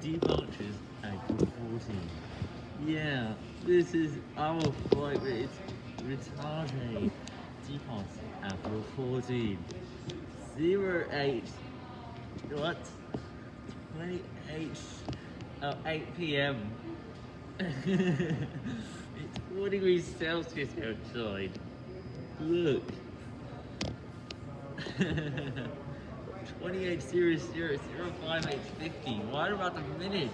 departures at 14. Yeah, this is our flight, but it's retarded. Departs at 14. 08, what? 28, oh, 8 p.m. it's 4 degrees Celsius outside. Look. 28 0 0 0 5 8 50. What about the minutes?